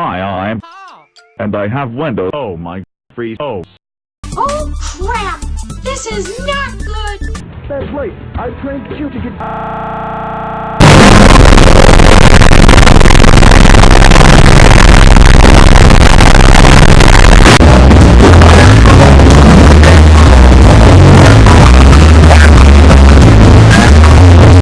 Hi, I'm... Oh. And I have Windows. Oh my... Free... Oh. Oh crap! This is not good! That's right. I trained you to get...